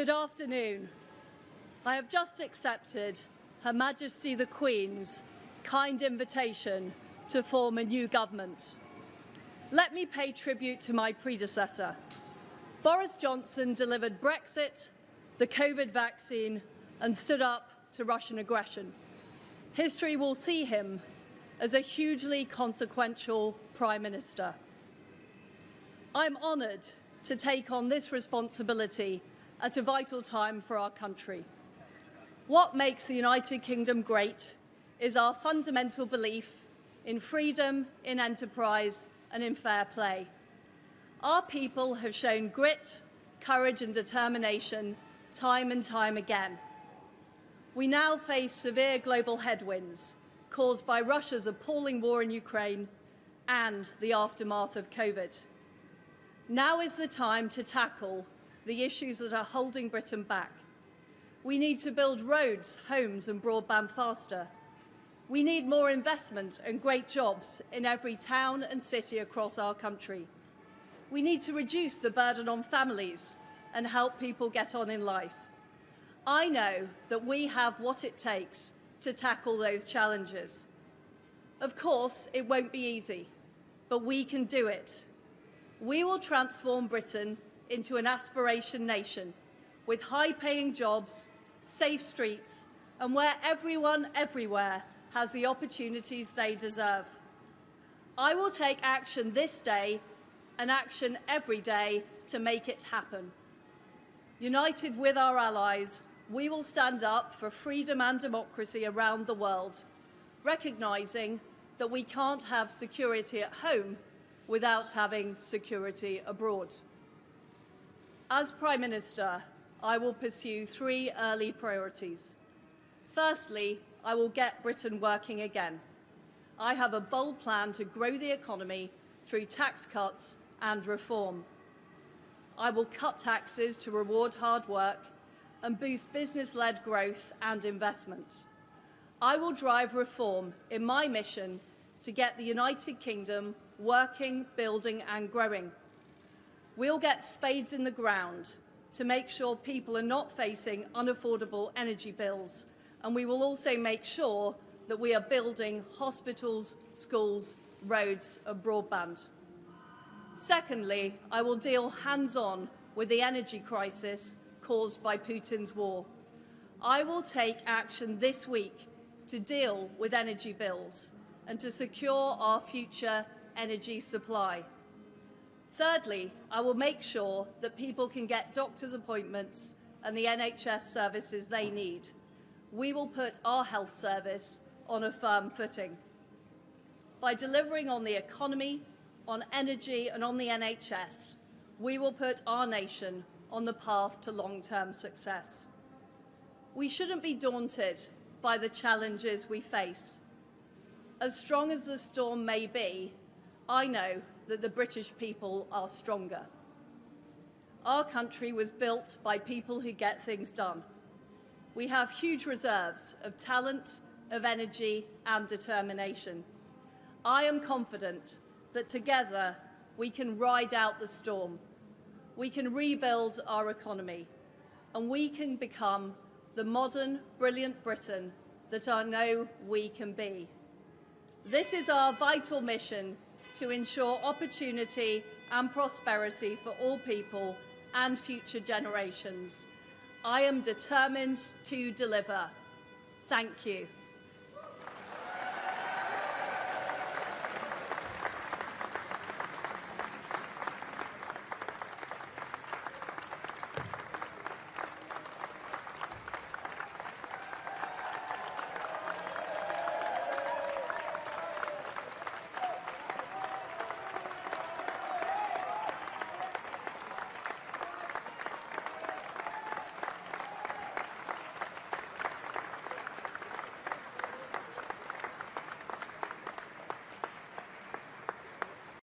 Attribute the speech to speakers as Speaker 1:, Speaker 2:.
Speaker 1: Good afternoon. I have just accepted Her Majesty the Queen's kind invitation to form a new government. Let me pay tribute to my predecessor. Boris Johnson delivered Brexit, the COVID vaccine, and stood up to Russian aggression. History will see him as a hugely consequential Prime Minister. I'm honoured to take on this responsibility at a vital time for our country. What makes the United Kingdom great is our fundamental belief in freedom, in enterprise, and in fair play. Our people have shown grit, courage, and determination time and time again. We now face severe global headwinds caused by Russia's appalling war in Ukraine and the aftermath of COVID. Now is the time to tackle the issues that are holding Britain back. We need to build roads, homes, and broadband faster. We need more investment and great jobs in every town and city across our country. We need to reduce the burden on families and help people get on in life. I know that we have what it takes to tackle those challenges. Of course, it won't be easy, but we can do it. We will transform Britain into an aspiration nation with high paying jobs, safe streets, and where everyone everywhere has the opportunities they deserve. I will take action this day and action every day to make it happen. United with our allies, we will stand up for freedom and democracy around the world, recognising that we can't have security at home without having security abroad. As Prime Minister, I will pursue three early priorities. Firstly, I will get Britain working again. I have a bold plan to grow the economy through tax cuts and reform. I will cut taxes to reward hard work and boost business-led growth and investment. I will drive reform in my mission to get the United Kingdom working, building and growing. We'll get spades in the ground to make sure people are not facing unaffordable energy bills and we will also make sure that we are building hospitals, schools, roads and broadband. Secondly, I will deal hands-on with the energy crisis caused by Putin's war. I will take action this week to deal with energy bills and to secure our future energy supply. Thirdly, I will make sure that people can get doctor's appointments and the NHS services they need we will put our health service on a firm footing. By delivering on the economy, on energy and on the NHS, we will put our nation on the path to long-term success. We shouldn't be daunted by the challenges we face. As strong as the storm may be, I know that the British people are stronger. Our country was built by people who get things done. We have huge reserves of talent, of energy and determination. I am confident that together we can ride out the storm. We can rebuild our economy and we can become the modern, brilliant Britain that I know we can be. This is our vital mission to ensure opportunity and prosperity for all people and future generations. I am determined to deliver. Thank you.